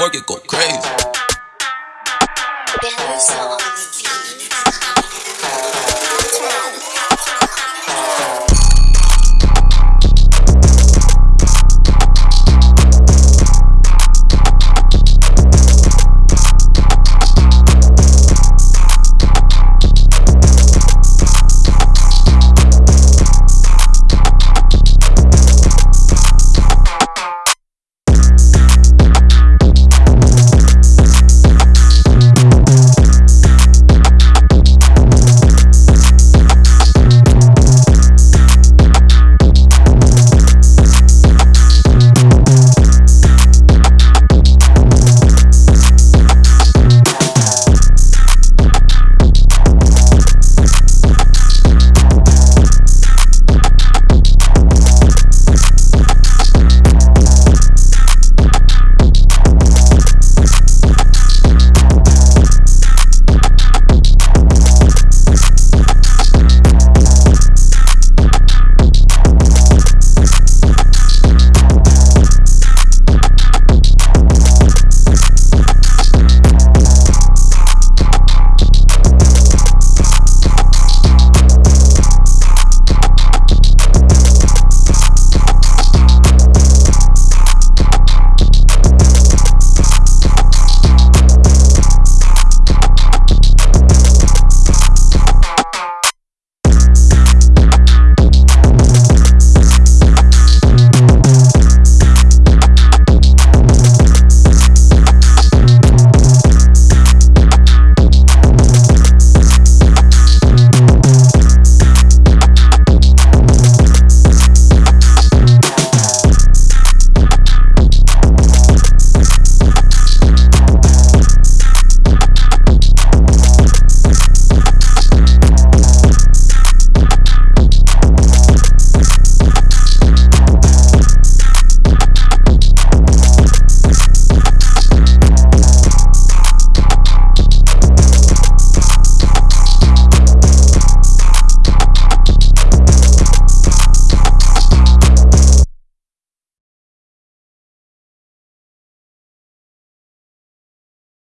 Work it go crazy.